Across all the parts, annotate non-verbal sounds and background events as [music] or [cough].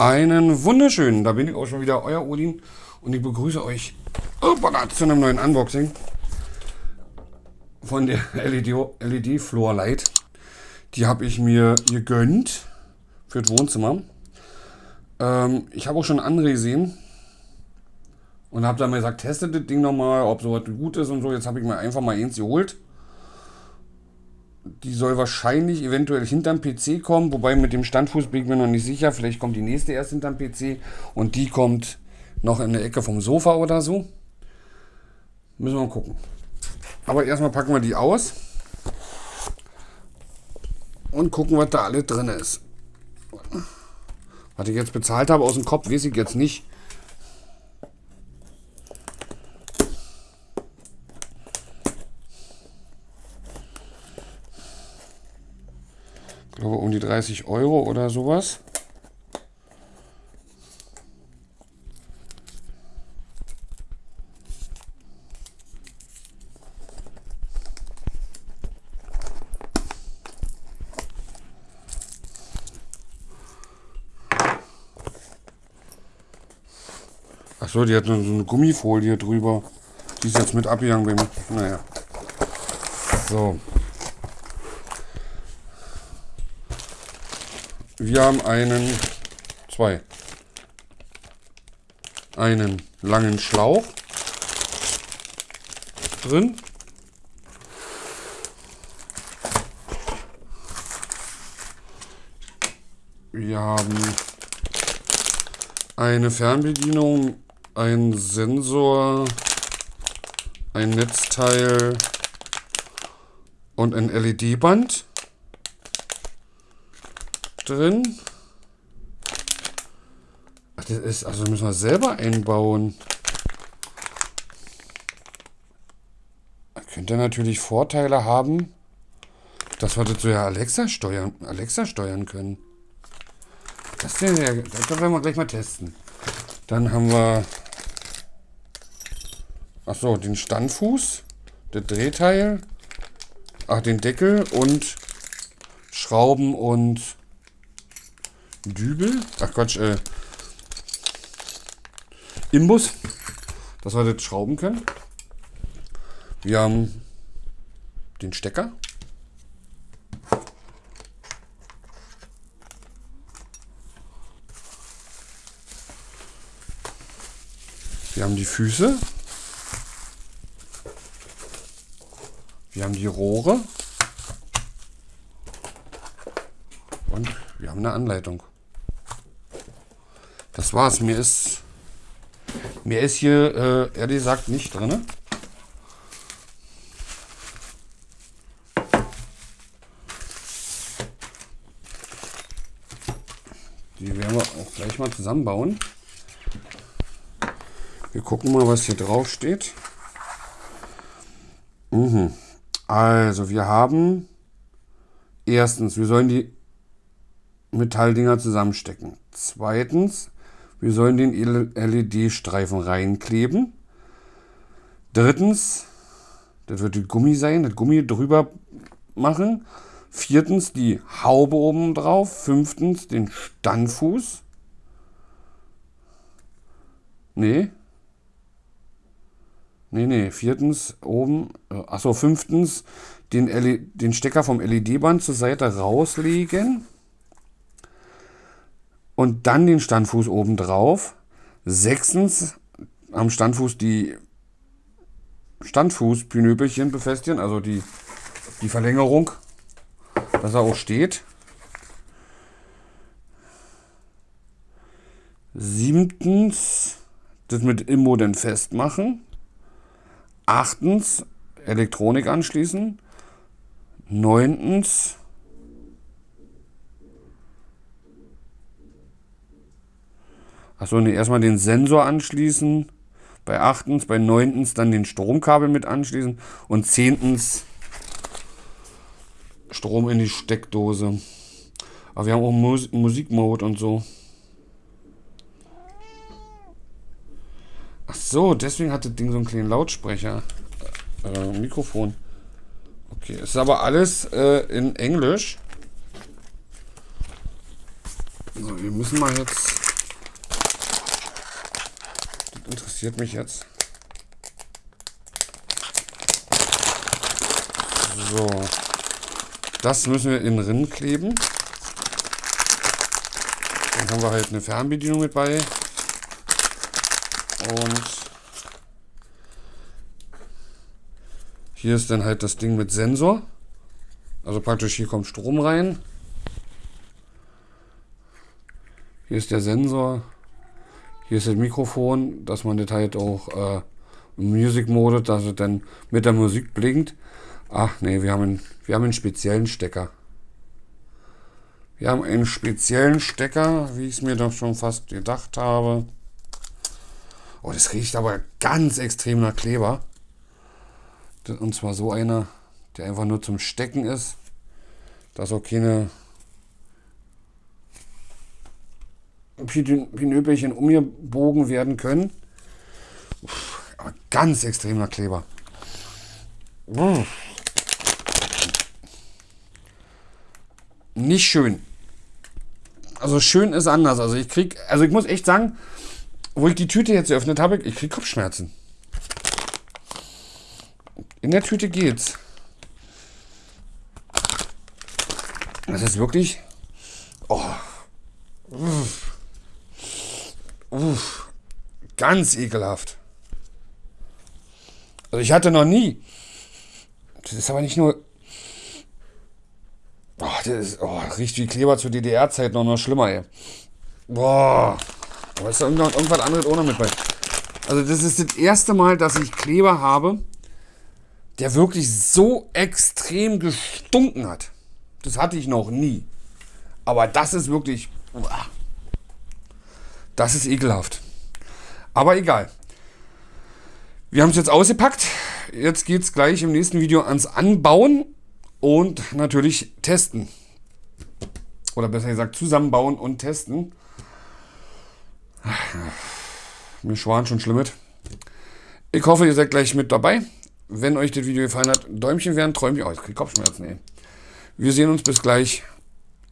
Einen wunderschönen, da bin ich auch schon wieder, euer Odin und ich begrüße euch hoppala, zu einem neuen Unboxing von der [laughs] LED, LED Floor Light. Die habe ich mir gegönnt für das Wohnzimmer. Ähm, ich habe auch schon andere gesehen und habe dann mal gesagt, testet das Ding nochmal, ob sowas gut ist und so. Jetzt habe ich mir einfach mal eins geholt. Die soll wahrscheinlich eventuell hinterm PC kommen, wobei mit dem Standfuß bin ich mir noch nicht sicher. Vielleicht kommt die nächste erst hinterm PC und die kommt noch in der Ecke vom Sofa oder so. Müssen wir mal gucken. Aber erstmal packen wir die aus und gucken, was da alles drin ist. Was ich jetzt bezahlt habe aus dem Kopf, weiß ich jetzt nicht. Glaube um die 30 Euro oder sowas. Achso, die hat so eine Gummifolie drüber. Die ist jetzt mit abgegangen. Naja. So. Wir haben einen, zwei, einen langen Schlauch drin. Wir haben eine Fernbedienung, ein Sensor, ein Netzteil und ein LED-Band drin. Ach, das ist, also müssen wir selber einbauen. Könnte natürlich Vorteile haben, dass wir das so ja Alexa steuern, Alexa steuern können. Das, das werden wir gleich mal testen. Dann haben wir ach so, den Standfuß, das Drehteil, ach den Deckel und Schrauben und Dübel. Ach Quatsch, äh, Imbus, dass wir das schrauben können. Wir haben den Stecker. Wir haben die Füße. Wir haben die Rohre. Und wir haben eine Anleitung. Das war's. Mir ist, mir ist hier äh, ehrlich gesagt nicht drin. Die werden wir auch gleich mal zusammenbauen. Wir gucken mal, was hier drauf steht. Mhm. Also, wir haben erstens, wir sollen die Metalldinger zusammenstecken. Zweitens, wir sollen den LED-Streifen reinkleben. Drittens, das wird die Gummi sein, das Gummi drüber machen. Viertens, die Haube oben drauf. Fünftens, den Standfuß. Nee. Nee, nee. Viertens, oben. Äh, achso, fünftens, den, LED, den Stecker vom LED-Band zur Seite rauslegen und dann den Standfuß oben drauf. Sechstens am Standfuß die Standfußpinöpelchen befestigen, also die, die Verlängerung, dass er auch steht. Siebtens das mit Immo dann festmachen. Achtens Elektronik anschließen. Neuntens Achso, nee, erstmal den Sensor anschließen. Bei achtens, bei neuntens dann den Stromkabel mit anschließen. Und zehntens Strom in die Steckdose. Aber wir haben auch Mus Musikmode und so. Ach so, deswegen hat das Ding so einen kleinen Lautsprecher. Äh, Mikrofon. Okay, es ist aber alles äh, in Englisch. So, wir müssen mal jetzt interessiert mich jetzt. So. Das müssen wir innen drin kleben. Dann haben wir halt eine Fernbedienung mit bei. Und hier ist dann halt das Ding mit Sensor. Also praktisch hier kommt Strom rein. Hier ist der Sensor. Hier ist das Mikrofon, dass man das halt auch äh, im Music Mode, dass es dann mit der Musik blinkt. Ach nee, wir haben einen, wir haben einen speziellen Stecker. Wir haben einen speziellen Stecker, wie ich es mir doch schon fast gedacht habe. Oh, das riecht aber ganz extrem nach Kleber. Und zwar so einer, der einfach nur zum Stecken ist. Dass auch keine Pinöpelchen umgebogen werden können. Uff, aber ganz extremer Kleber. Uff. Nicht schön. Also schön ist anders. Also ich krieg, also ich muss echt sagen, wo ich die Tüte jetzt geöffnet habe, ich krieg Kopfschmerzen. In der Tüte geht's. Das ist wirklich. Oh. Uff. Uff. Ganz ekelhaft. Also ich hatte noch nie. Das ist aber nicht nur. Oh, das ist, oh, riecht wie Kleber zur DDR-Zeit noch, noch schlimmer, ey. Boah. Aber ist da irgendwas, irgendwas anderes noch mit bei. Also das ist das erste Mal, dass ich Kleber habe, der wirklich so extrem gestunken hat. Das hatte ich noch nie. Aber das ist wirklich... Das ist ekelhaft. Aber egal. Wir haben es jetzt ausgepackt. Jetzt geht es gleich im nächsten Video ans Anbauen und natürlich testen. Oder besser gesagt zusammenbauen und testen. Mir schwan schon schlimm mit. Ich hoffe, ihr seid gleich mit dabei. Wenn euch das Video gefallen hat, Däumchen werden, Träumchen. Oh, ich krieg Kopfschmerzen, ey. Wir sehen uns bis gleich.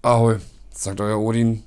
Ahoi, sagt euer Odin.